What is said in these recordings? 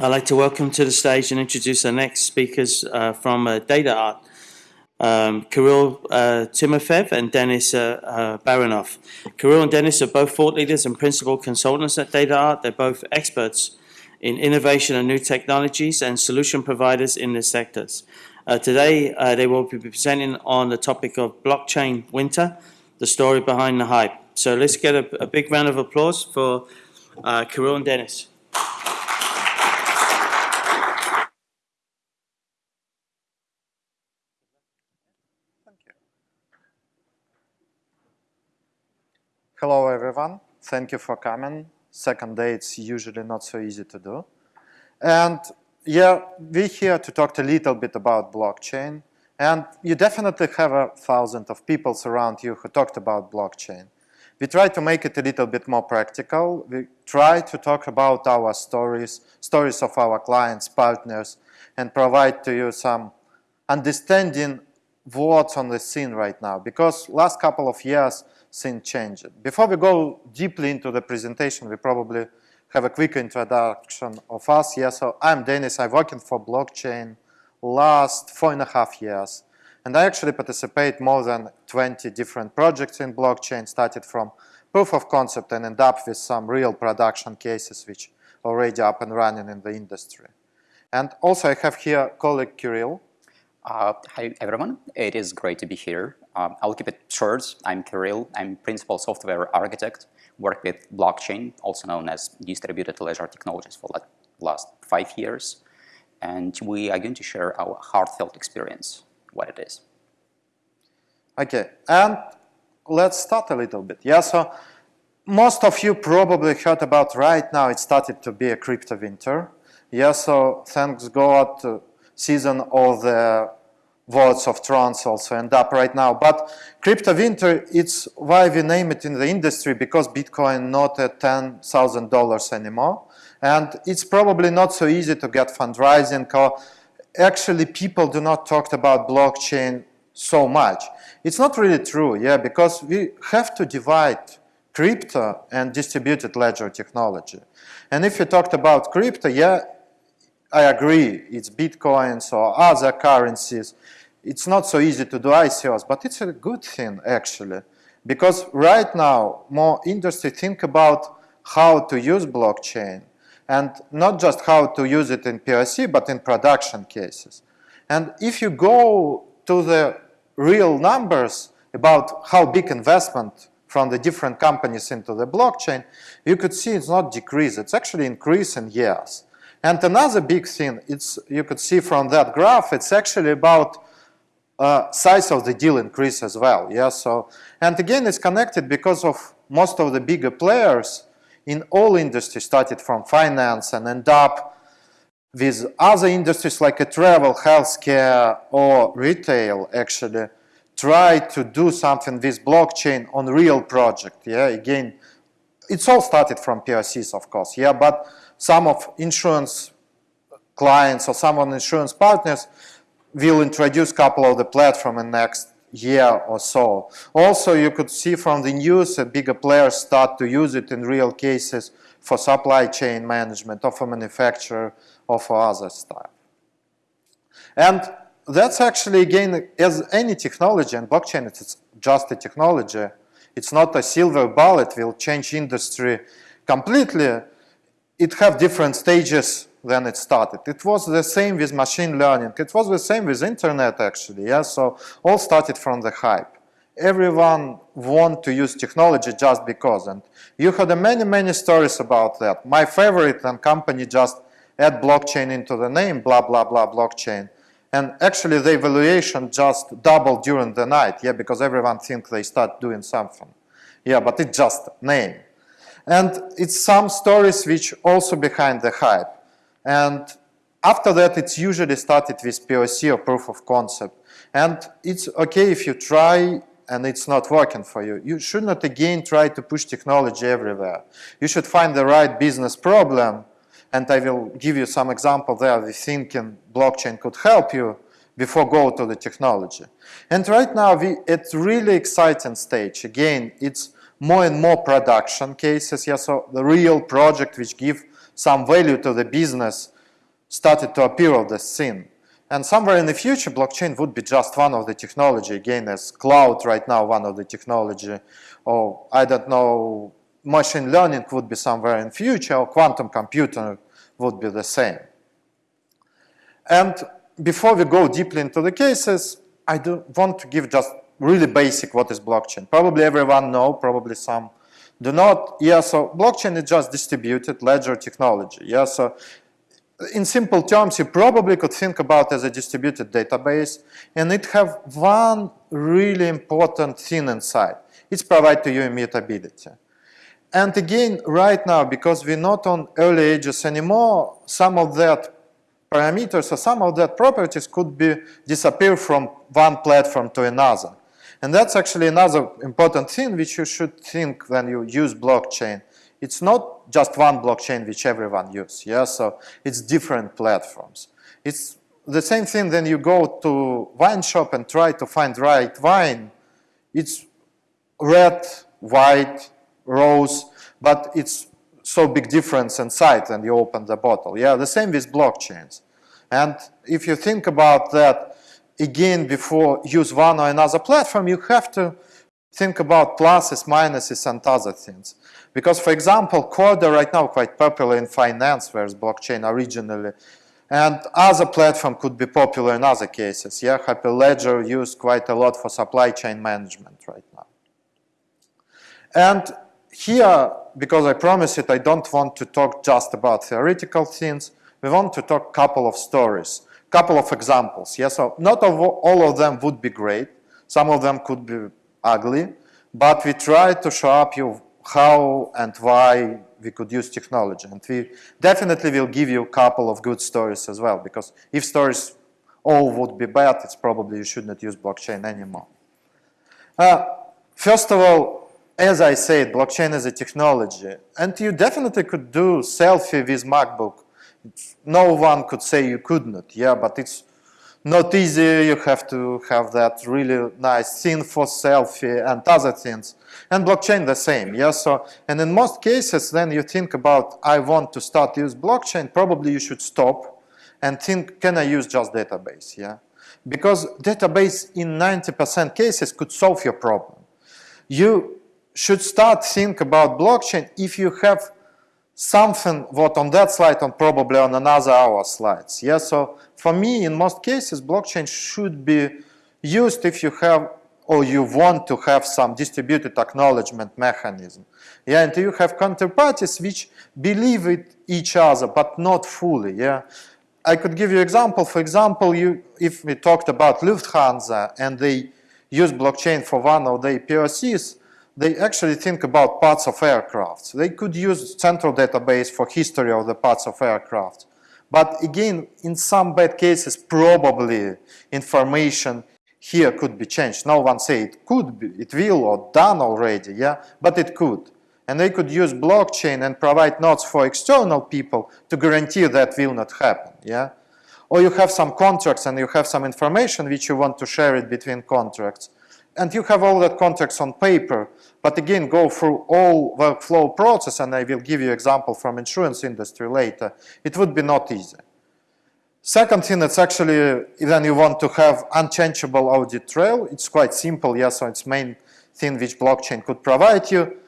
I'd like to welcome to the stage and introduce our next speakers uh, from uh, DataArt. Um, Kirill uh, and Denis uh, uh, Baranov. Kirill and Denis are both thought leaders and principal consultants at DataArt. They're both experts in innovation and new technologies and solution providers in the sectors. Uh, today, they will be presenting on the topic of blockchain winter, the story behind the hype. So let's get a, a big round of applause for Kirill and Denis. Everyone. Thank you for coming. Second day, it's usually not so easy to do. And yeah, we're here to talk a little bit about blockchain. And you definitely have a thousand of people around you who talked about blockchain. We try to make it a little bit more practical. We try to talk about our stories, stories of our clients, partners, and provide to you some understanding what's on the scene right now. Because last couple of years, scene changed. Before we go deeply into the presentation, we probably have a quick introduction of us. Yeah, so I'm Dennis. I'm working for blockchain last four and a half years. And I actually participate more than 20 different projects in blockchain, started from proof of concept and end up with some real production cases which already up and running in the industry. And also I have here colleague Kirill. Uh, hi everyone, it is great to be here. Um, I'll keep it short. I'm Kirill. I'm principal software architect. Work with blockchain, also known as distributed ledger technologies for like last five years. And we are going to share our heartfelt experience, what it is. Okay, and let's start a little bit. Yeah, so most of you probably heard about right now it started to be a crypto winter. Yeah, so thanks God, uh, season of the Words of Trance also end up right now. But crypto winter, it's why we name it in the industry because Bitcoin not at $10,000 anymore. And it's probably not so easy to get fundraising. Actually, people do not talk about blockchain so much. It's not really true, yeah, because we have to divide crypto and distributed ledger technology. And if you talked about crypto, yeah, I agree, it's Bitcoins or other currencies. It's not so easy to do ICOs, but it's a good thing actually. Because right now, more industry think about how to use blockchain and not just how to use it in POC, but in production cases. And if you go to the real numbers about how big investment from the different companies into the blockchain, you could see it's not decrease, it's actually increase in years. And another big thing, it's you could see from that graph, it's actually about uh, size of the deal increase as well. Yeah, so and again, it's connected because of most of the bigger players in all industries started from finance and end up with other industries like a travel, healthcare, or retail. Actually, try to do something with blockchain on real project. Yeah, again, it's all started from POCs, of course. Yeah, but some of insurance clients or some of insurance partners will introduce a couple of the platform in next year or so. Also, you could see from the news that bigger players start to use it in real cases for supply chain management or for manufacturer or for other stuff. And that's actually, again, as any technology, and blockchain it's just a technology, it's not a silver bullet, will change industry completely, it have different stages when it started. It was the same with machine learning. It was the same with internet actually. Yeah, so all started from the hype. Everyone want to use technology just because, and you had many many stories about that. My favorite and company just add blockchain into the name, blah blah blah blockchain, and actually the evaluation just doubled during the night. Yeah, because everyone think they start doing something. Yeah, but it's just name. And it's some stories which also behind the hype. And after that, it's usually started with POC or proof of concept. And it's okay if you try and it's not working for you. You should not again try to push technology everywhere. You should find the right business problem. And I will give you some example there. We thinking blockchain could help you before go to the technology. And right now, we at really exciting stage. Again, it's more and more production cases. Yeah, so the real project which give some value to the business started to appear on the scene. And somewhere in the future, blockchain would be just one of the technology, again, as cloud right now, one of the technology, or I don't know, machine learning would be somewhere in future, or quantum computing would be the same. And before we go deeply into the cases, I do want to give just really basic what is blockchain. Probably everyone know, probably some do not. Yeah, so blockchain is just distributed ledger technology. Yeah, so in simple terms, you probably could think about as a distributed database, and it have one really important thing inside. It's provide to you immutability. And again, right now, because we're not on early ages anymore, some of that parameters or some of that properties could be disappear from one platform to another. And that's actually another important thing which you should think when you use blockchain it's not just one blockchain which everyone uses. Yeah, so it's different platforms. It's the same thing when you go to wine shop and try to find right wine. It's red, white, rose, but it's so big difference inside when you open the bottle. Yeah, the same with blockchains. And if you think about that again before use one or another platform, you have to think about pluses, minuses, and other things. Because, for example, Corda right now quite popular in finance, whereas blockchain originally. And other platform could be popular in other cases. Yeah, Hyperledger used quite a lot for supply chain management right now. And here, because I promise it, I don't want to talk just about theoretical things. We want to talk couple of stories, couple of examples. Yeah, so not all of them would be great. Some of them could be ugly, but we try to show up you how and why we could use technology. And we definitely will give you a couple of good stories as well, because if stories all would be bad, it's probably you should not use blockchain anymore. Uh, first of all, as I said, blockchain is a technology, and you definitely could do selfie with MacBook. No one could say you could not, yeah, but it's not easy. You have to have that really nice thing for selfie and other things. And blockchain the same, yeah. So, and in most cases, then you think about, I want to start use blockchain. Probably you should stop and think, can I use just database, yeah? Because database in 90% cases could solve your problem. You should start think about blockchain if you have something what on that slide and probably on another hour slides. Yeah, so for me, in most cases, blockchain should be used if you have or you want to have some distributed acknowledgement mechanism. Yeah, and you have counterparties which believe it each other, but not fully. Yeah, I could give you example. For example, you if we talked about Lufthansa and they use blockchain for one of their POCs, they actually think about parts of aircraft. They could use central database for history of the parts of aircraft. But again, in some bad cases, probably information here could be changed. No one say it could be, it will or done already, yeah, but it could. And they could use blockchain and provide nodes for external people to guarantee that will not happen, yeah. Or you have some contracts and you have some information which you want to share it between contracts and you have all that context on paper, but again, go through all workflow process, and I will give you example from insurance industry later. It would be not easy. Second thing, it's actually, when you want to have unchangeable audit trail, it's quite simple, yes, so it's main thing which blockchain could provide you.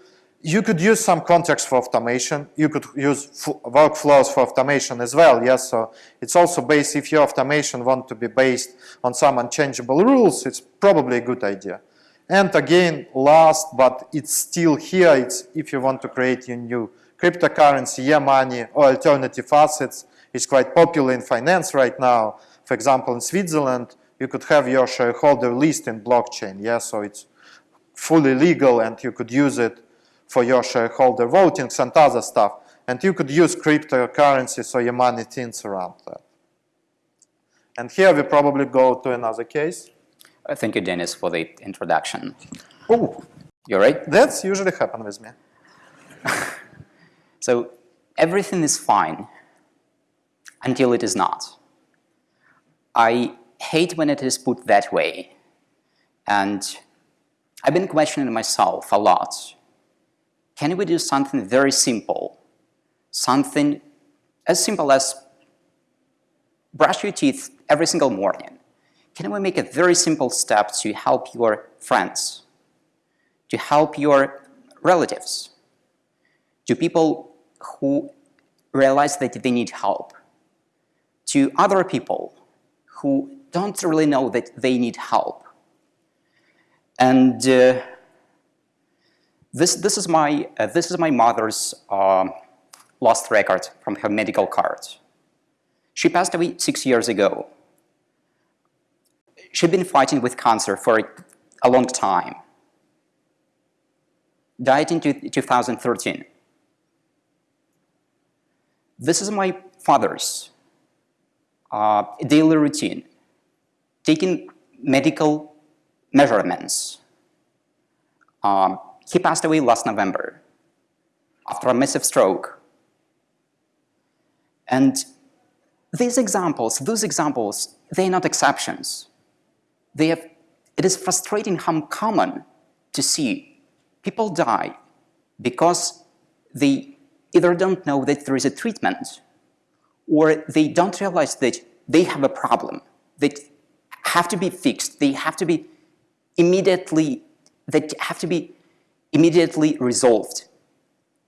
You could use some context for automation. You could use workflows for automation as well. Yes, so it's also based, if your automation want to be based on some unchangeable rules, it's probably a good idea. And again, last, but it's still here, it's if you want to create your new cryptocurrency, e-money, or alternative assets, it's quite popular in finance right now. For example, in Switzerland, you could have your shareholder list in blockchain. Yeah, so it's fully legal and you could use it for your shareholder votings and other stuff. And you could use cryptocurrencies or your money things around that. And here we probably go to another case. Uh, thank you, Dennis, for the introduction. Oh, you're right. That's usually happen with me. so everything is fine until it is not. I hate when it is put that way. And I've been questioning myself a lot can we do something very simple? Something as simple as brush your teeth every single morning, can we make a very simple step to help your friends, to help your relatives, to people who realize that they need help, to other people who don't really know that they need help. And uh, this, this, is my, uh, this is my mother's um, lost record from her medical card. She passed away six years ago. She'd been fighting with cancer for a long time. Died in 2013. This is my father's uh, daily routine, taking medical measurements. Um, he passed away last November after a massive stroke. And these examples, those examples, they're not exceptions. They have, it is frustrating how common to see people die because they either don't know that there is a treatment or they don't realize that they have a problem that have to be fixed. They have to be immediately, that have to be immediately resolved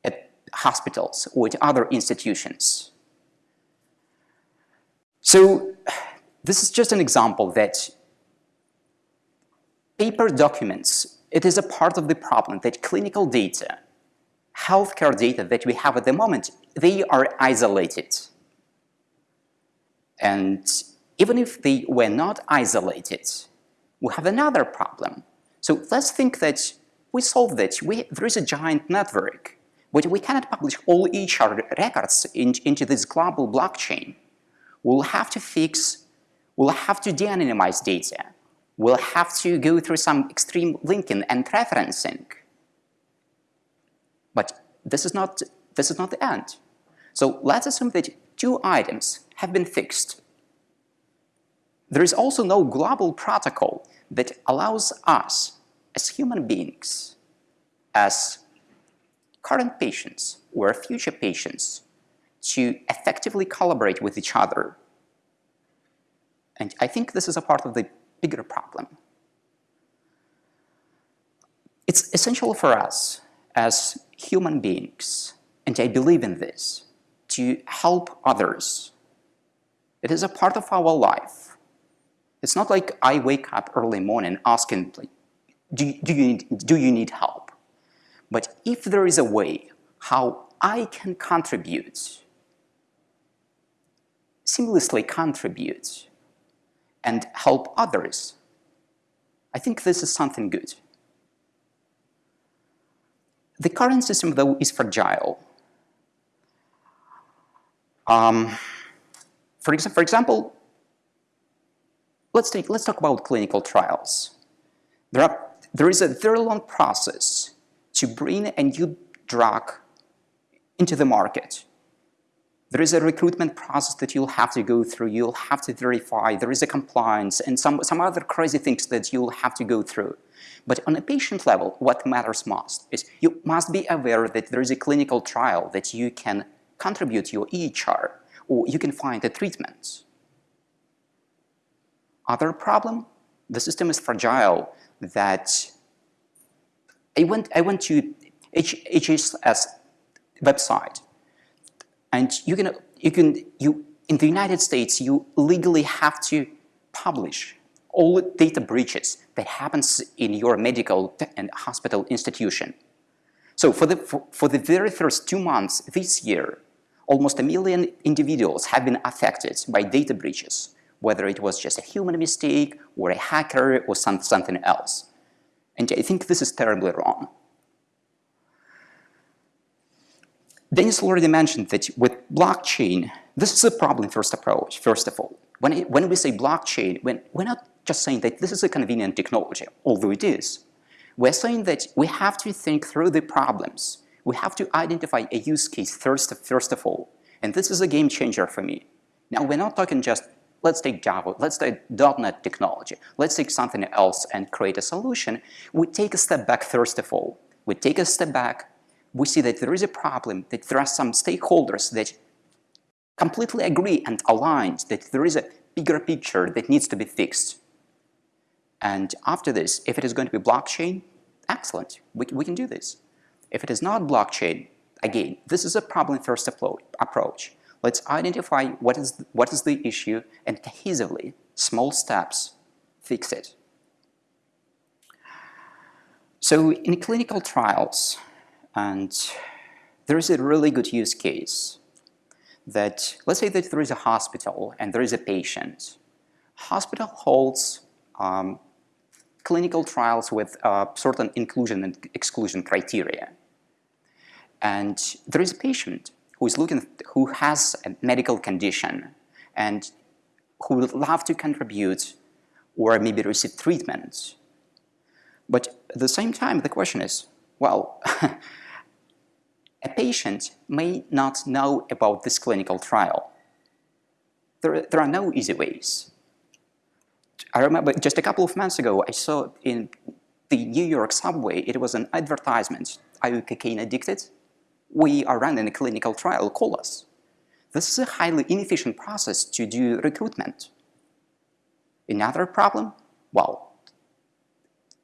at hospitals or at other institutions. So this is just an example that paper documents, it is a part of the problem that clinical data, healthcare data that we have at the moment, they are isolated. And even if they were not isolated, we have another problem. So let's think that we solve that. We, there is a giant network, but we cannot publish all EHR records in, into this global blockchain we'll have to fix, we'll have to de-anonymize data. We'll have to go through some extreme linking and referencing. But this is not, this is not the end. So let's assume that two items have been fixed. There is also no global protocol that allows us as human beings, as current patients or future patients, to effectively collaborate with each other. And I think this is a part of the bigger problem. It's essential for us as human beings, and I believe in this, to help others. It is a part of our life. It's not like I wake up early morning asking, like, do, do, you need, do you need help? But if there is a way how I can contribute seamlessly contribute and help others, I think this is something good. The current system, though, is fragile. Um, for, for example, let's, take, let's talk about clinical trials. There, are, there is a very long process to bring a new drug into the market. There is a recruitment process that you'll have to go through, you'll have to verify, there is a compliance and some, some other crazy things that you'll have to go through. But on a patient level, what matters most is you must be aware that there is a clinical trial that you can contribute your EHR or you can find a treatment. Other problem, the system is fragile that I went, I went to HHS website and you can, you can, you, in the United States, you legally have to publish all data breaches that happens in your medical and hospital institution. So for the, for, for the very first two months this year, almost a million individuals have been affected by data breaches, whether it was just a human mistake or a hacker or some, something else. And I think this is terribly wrong. Dennis already mentioned that with blockchain, this is a problem-first approach, first of all. When, it, when we say blockchain, when, we're not just saying that this is a convenient technology, although it is. We're saying that we have to think through the problems. We have to identify a use case first, first of all. And this is a game changer for me. Now, we're not talking just, let's take Java, let's take .NET technology, let's take something else and create a solution. We take a step back first of all. We take a step back, we see that there is a problem, that there are some stakeholders that completely agree and aligned that there is a bigger picture that needs to be fixed. And after this, if it is going to be blockchain, excellent, we, we can do this. If it is not blockchain, again, this is a problem first approach. Let's identify what is, what is the issue and cohesively, small steps, fix it. So in clinical trials, and there is a really good use case that, let's say that there is a hospital and there is a patient. Hospital holds um, clinical trials with uh, certain inclusion and exclusion criteria. And there is a patient is looking, who has a medical condition and who would love to contribute or maybe receive treatment. But at the same time, the question is, well, a patient may not know about this clinical trial. There, there are no easy ways. I remember just a couple of months ago, I saw in the New York subway, it was an advertisement, are you cocaine addicted? We are running a clinical trial, call us. This is a highly inefficient process to do recruitment. Another problem? Well,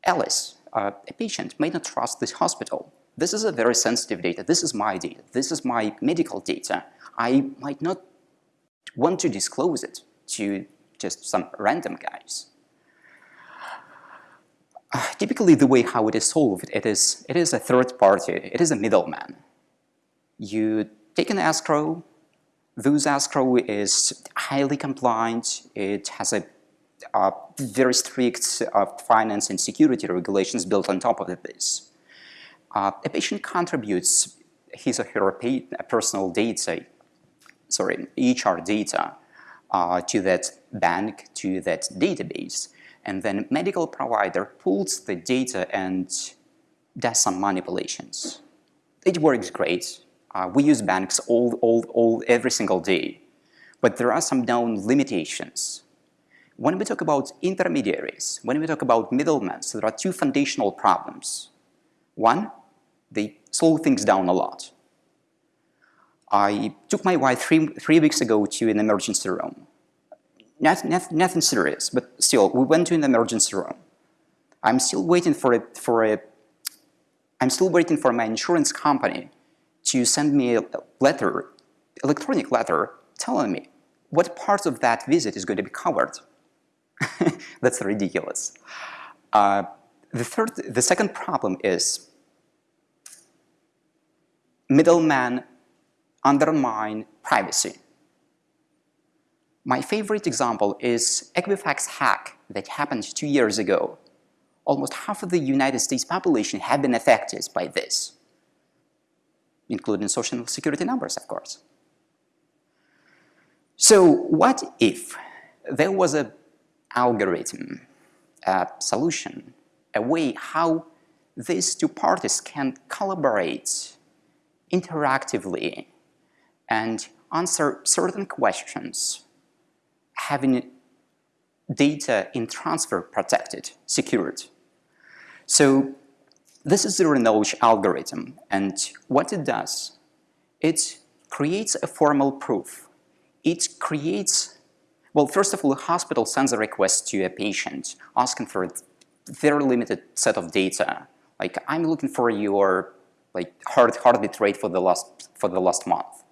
Alice, uh, a patient, may not trust this hospital. This is a very sensitive data. This is my data. This is my medical data. I might not want to disclose it to just some random guys. Uh, typically, the way how it is solved, it is, it is a third party. It is a middleman. You take an escrow. Those escrow is highly compliant. It has a uh, very strict uh, finance and security regulations built on top of this. Uh, a patient contributes his or her personal data, sorry, EHR data uh, to that bank, to that database, and then medical provider pulls the data and does some manipulations. It works great. Uh, we use banks all, all, all, every single day, but there are some known limitations. When we talk about intermediaries, when we talk about middlemen, so there are two foundational problems. One, they slow things down a lot. I took my wife three, three weeks ago to an emergency room. Not, not, nothing serious, but still, we went to an emergency room. I'm still waiting for a, for a, I'm still waiting for my insurance company to send me a letter, electronic letter, telling me what part of that visit is going to be covered. That's ridiculous. Uh, the third, the second problem is middlemen undermine privacy. My favorite example is Equifax hack that happened two years ago. Almost half of the United States population have been affected by this, including social security numbers, of course. So what if there was a algorithm, a solution, a way how these two parties can collaborate interactively and answer certain questions, having data in transfer protected, secured. So this is the knowledge algorithm, and what it does, it creates a formal proof. It creates well, first of all, a hospital sends a request to a patient asking for a very limited set of data. Like, I'm looking for your like heart heartbeat rate for the last for the last month.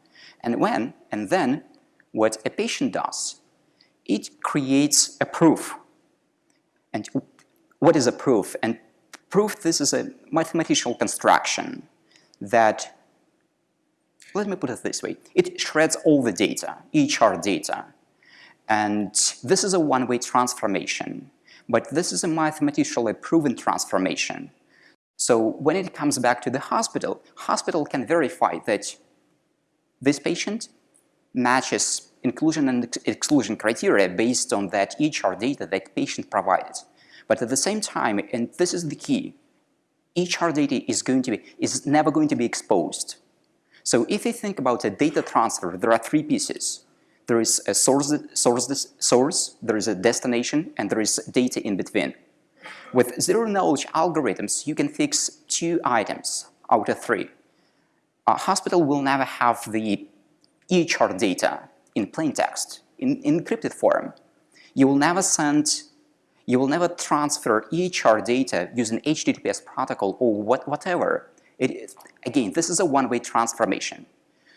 And when and then what a patient does, it creates a proof. And what is a proof? And proof, this is a mathematical construction that, let me put it this way, it shreds all the data, EHR data, and this is a one-way transformation, but this is a mathematically proven transformation. So when it comes back to the hospital, hospital can verify that this patient matches inclusion and exclusion criteria based on that EHR data that patient provided. But at the same time, and this is the key, EHR data is going to be is never going to be exposed. So if you think about a data transfer, there are three pieces there is a source, source, source, there is a destination, and there is data in between. With zero-knowledge algorithms, you can fix two items out of three. A hospital will never have the EHR data in plain text, in, in encrypted form. You will never send, you will never transfer EHR data using HTTPS protocol or what, whatever. Again, this is a one-way transformation.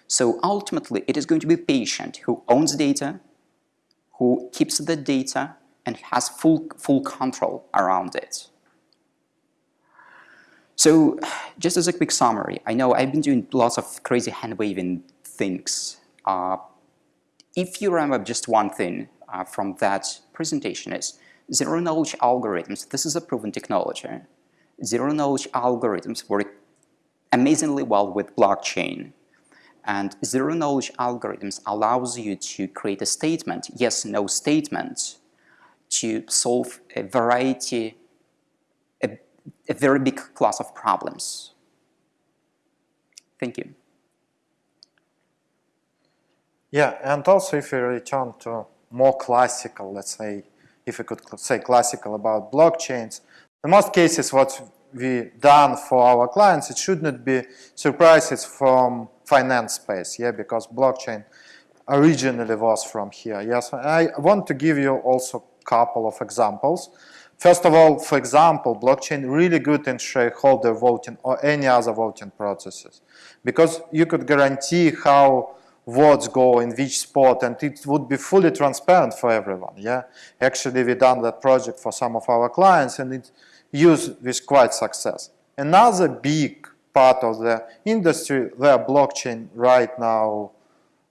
So ultimately, it is going to be patient who owns data, who keeps the data, and has full, full control around it. So just as a quick summary, I know I've been doing lots of crazy hand-waving things. Uh, if you remember just one thing uh, from that presentation is zero-knowledge algorithms, this is a proven technology. Zero-knowledge algorithms work amazingly well with blockchain. And zero-knowledge algorithms allows you to create a statement, yes, no statement, to solve a variety, a, a very big class of problems. Thank you. Yeah, and also if we return to more classical, let's say, if we could say classical about blockchains, in most cases what we done for our clients, it should not be surprises from finance space, yeah, because blockchain originally was from here. Yes, I want to give you also a couple of examples. First of all, for example, blockchain really good in shareholder voting or any other voting processes because you could guarantee how votes go in which spot and it would be fully transparent for everyone yeah? Actually we done that project for some of our clients and it used with quite success. Another big part of the industry where blockchain right now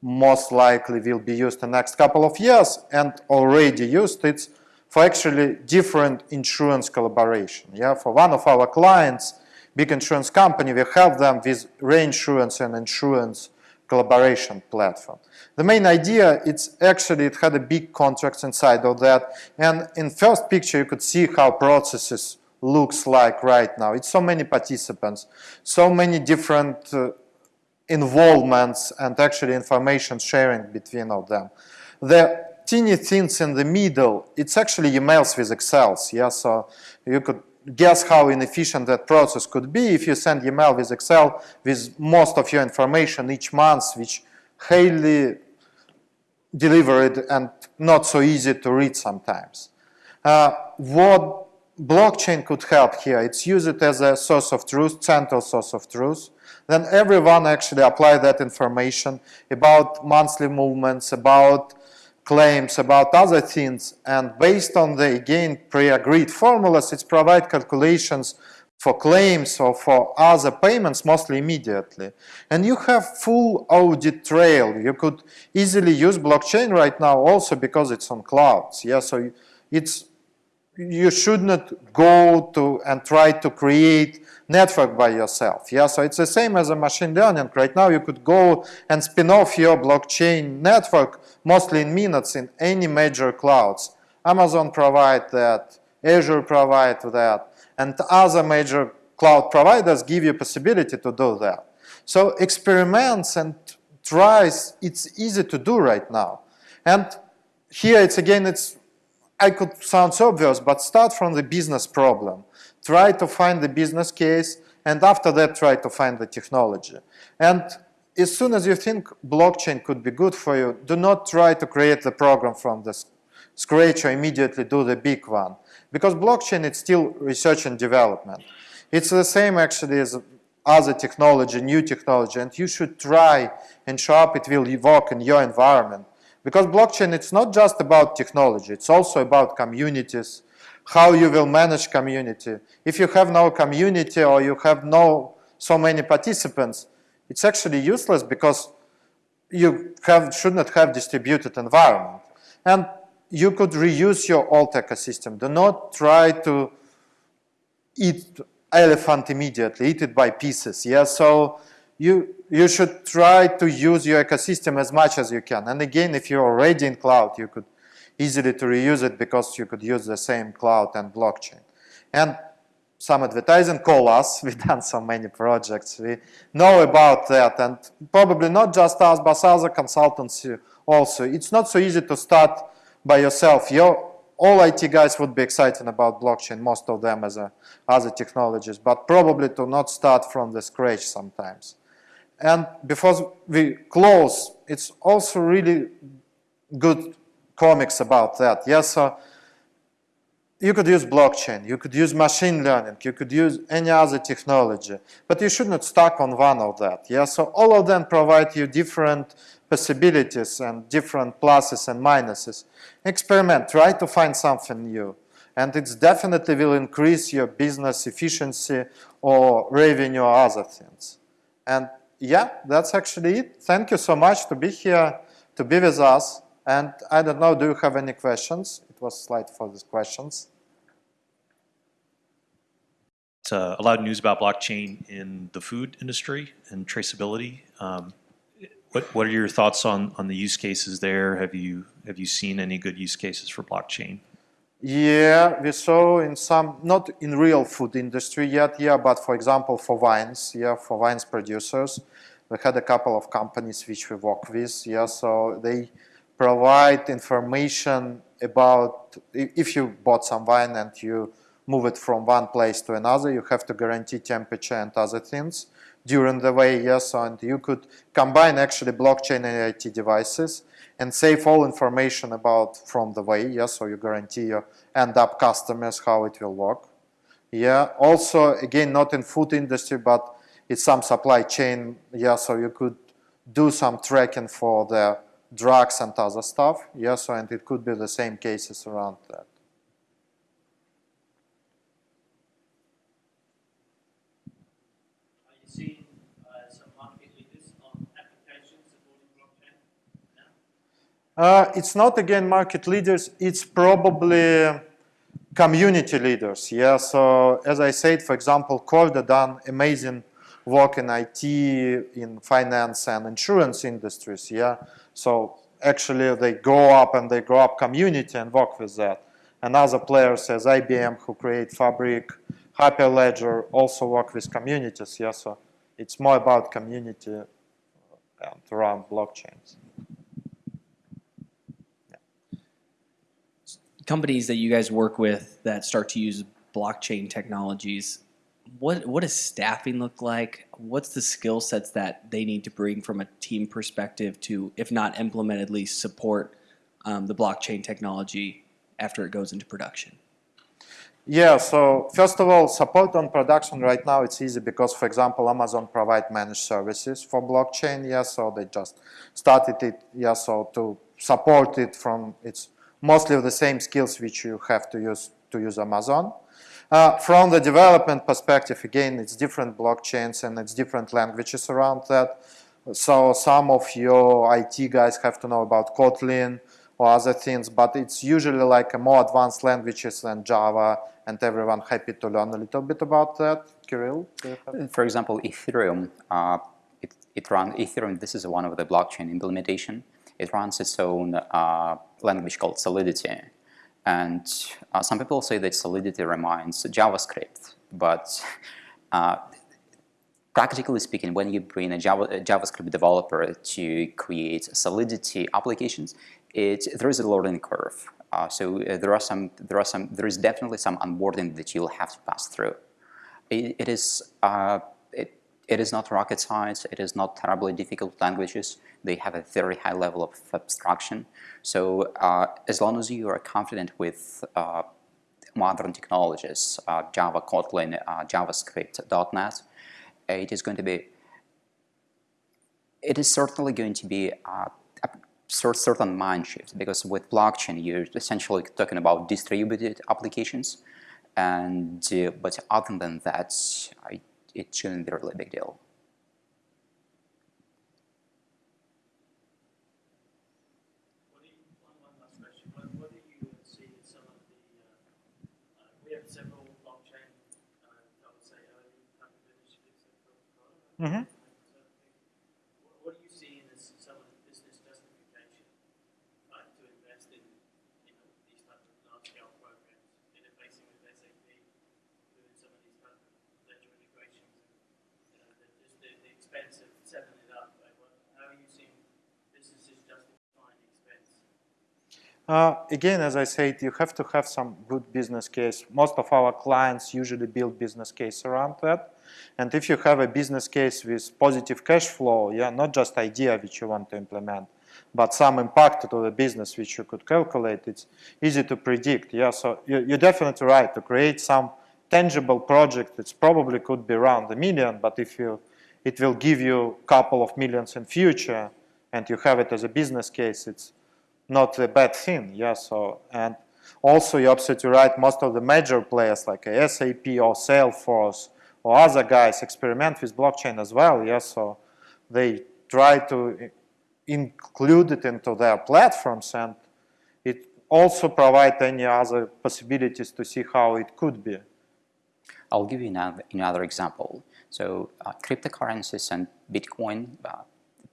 most likely will be used the next couple of years and already used it's for actually different insurance collaboration yeah? For one of our clients big insurance company we help them with reinsurance and insurance collaboration platform. The main idea, it's actually, it had a big contracts inside of that. And in first picture, you could see how processes looks like right now. It's so many participants, so many different uh, involvements and actually information sharing between of them. The teeny things in the middle, it's actually emails with Excels. Yeah, so you could guess how inefficient that process could be if you send email with Excel with most of your information each month, which highly delivered and not so easy to read sometimes. Uh, what blockchain could help here, it's use it as a source of truth, central source of truth. Then everyone actually apply that information about monthly movements, about claims about other things and based on the again pre-agreed formulas it's provide calculations for claims or for other payments mostly immediately. And you have full audit trail. You could easily use blockchain right now also because it's on clouds. Yeah so it's you should not go to and try to create network by yourself. Yeah, so it's the same as a machine learning. Right now you could go and spin off your blockchain network mostly in minutes in any major clouds. Amazon provide that, Azure provide that, and other major cloud providers give you possibility to do that. So experiments and tries, it's easy to do right now. And here it's again, it's I could sound so obvious, but start from the business problem try to find the business case, and after that try to find the technology. And as soon as you think blockchain could be good for you, do not try to create the program from the scratch or immediately do the big one. Because blockchain is still research and development. It's the same actually as other technology, new technology, and you should try and show up it will work in your environment. Because blockchain, it's not just about technology, it's also about communities, how you will manage community. If you have no community or you have no so many participants, it's actually useless because you have, should not have distributed environment. And you could reuse your old ecosystem. Do not try to eat elephant immediately, eat it by pieces. Yeah, so you, you should try to use your ecosystem as much as you can. And again, if you're already in cloud, you could easily to reuse it because you could use the same cloud and blockchain. And some advertising call us, we've done so many projects, we know about that and probably not just us but other consultancy also. It's not so easy to start by yourself. Your, all IT guys would be excited about blockchain, most of them as a, other technologies, but probably to not start from the scratch sometimes. And before we close, it's also really good comics about that. Yes, so you could use blockchain, you could use machine learning, you could use any other technology, but you should not stuck on one of that. Yeah, so all of them provide you different possibilities and different pluses and minuses. Experiment, try to find something new. And it definitely will increase your business efficiency or revenue or other things. And yeah, that's actually it. Thank you so much to be here, to be with us. And I don't know, do you have any questions? It was slide for these questions. uh, a lot of news about blockchain in the food industry and traceability. Um, what what are your thoughts on on the use cases there? Have you have you seen any good use cases for blockchain? Yeah, we saw in some, not in real food industry yet, yeah, but for example for wines, yeah, for wines producers, we had a couple of companies which we work with, yeah, so they provide information about if you bought some wine and you move it from one place to another, you have to guarantee temperature and other things during the way, yes, and you could combine actually blockchain and IoT devices and save all information about from the way, yes, so you guarantee your end up customers how it will work. Yeah, also, again, not in food industry, but it's some supply chain, yeah, so you could do some tracking for the drugs and other stuff, yeah, so and it could be the same cases around that. Are you seeing uh, some market leaders on applications supporting blockchain now? Uh, it's not again market leaders, it's probably community leaders. Yeah, so as I said, for example, Corda done amazing work in IT, in finance and insurance industries. Yeah, so actually they go up and they grow up community and work with that. And other players as IBM who create Fabric, Hyperledger also work with communities. Yeah, so it's more about community and around blockchains. Companies that you guys work with that start to use blockchain technologies, what what does staffing look like? What's the skill sets that they need to bring from a team perspective to, if not implement, at least support um, the blockchain technology after it goes into production? Yeah, so first of all, support on production right now it's easy because, for example, Amazon provide managed services for blockchain. Yeah, so they just started it. Yeah, so to support it from its mostly the same skills which you have to use to use Amazon. Uh, from the development perspective, again, it's different blockchains and it's different languages around that. So some of your IT guys have to know about Kotlin or other things, but it's usually like more advanced languages than Java, and everyone happy to learn a little bit about that. Kirill? For example, Ethereum, uh, it, it runs Ethereum. This is one of the blockchain implementation. It runs its own uh, language called Solidity. And uh, some people say that Solidity reminds JavaScript, but uh, practically speaking, when you bring a, Java, a, JavaScript developer to create Solidity applications, it, there is a learning curve. Uh, so uh, there are some, there are some, there is definitely some onboarding that you'll have to pass through. it, it is, uh, it, is not rocket science. It is not terribly difficult languages. They have a very high level of abstraction. So uh, as long as you are confident with uh, modern technologies, uh, Java, Kotlin, uh, JavaScript, .NET, it is going to be, it is certainly going to be uh, a certain mind shift because with blockchain you're essentially talking about distributed applications and uh, but other than that I, it shouldn't be a really big deal. Mm-hmm. What do you see as some of the business justification uh, to invest in you know, these types of large-scale programs, interfacing with SAP, doing some of these types of ledger integrations, and you know, the, just the, the expense of setting it up? Like, what, how are you seeing businesses justifying the expense? Uh, again, as I said, you have to have some good business case. Most of our clients usually build business case around that. And if you have a business case with positive cash flow, yeah, not just idea which you want to implement, but some impact to the business which you could calculate, it's easy to predict. Yeah, so you, you're definitely right to create some tangible project. It's probably could be around a million, but if you, it will give you a couple of millions in future, and you have it as a business case, it's not a bad thing. Yeah, so and also you're absolutely right. Most of the major players like SAP or Salesforce or other guys experiment with blockchain as well. Yeah, so they try to include it into their platforms and it also provide any other possibilities to see how it could be. I'll give you another, another example. So uh, cryptocurrencies and Bitcoin, uh,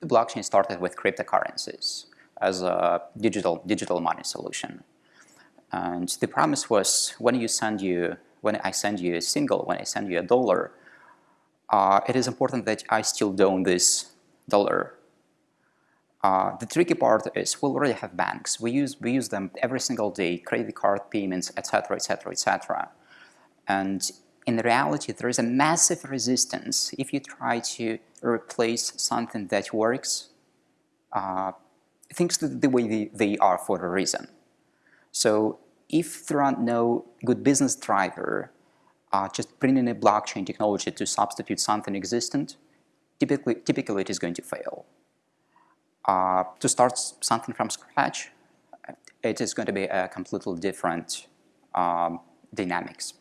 the blockchain started with cryptocurrencies as a digital, digital money solution. And the promise was when you send you, when I send you a single, when I send you a dollar, uh, it is important that I still own this dollar. Uh, the tricky part is we already have banks. We use, we use them every single day, credit card payments, etc., etc., etc. And in reality, there is a massive resistance if you try to replace something that works, uh, things the way they, are for a reason. So if there are no good business driver, uh, just bringing a blockchain technology to substitute something existent, typically, typically it is going to fail. Uh, to start something from scratch, it is going to be a completely different um, dynamics.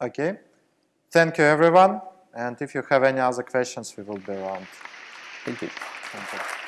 Okay. Thank you, everyone. And if you have any other questions, we will be around. Thank you. Thank you.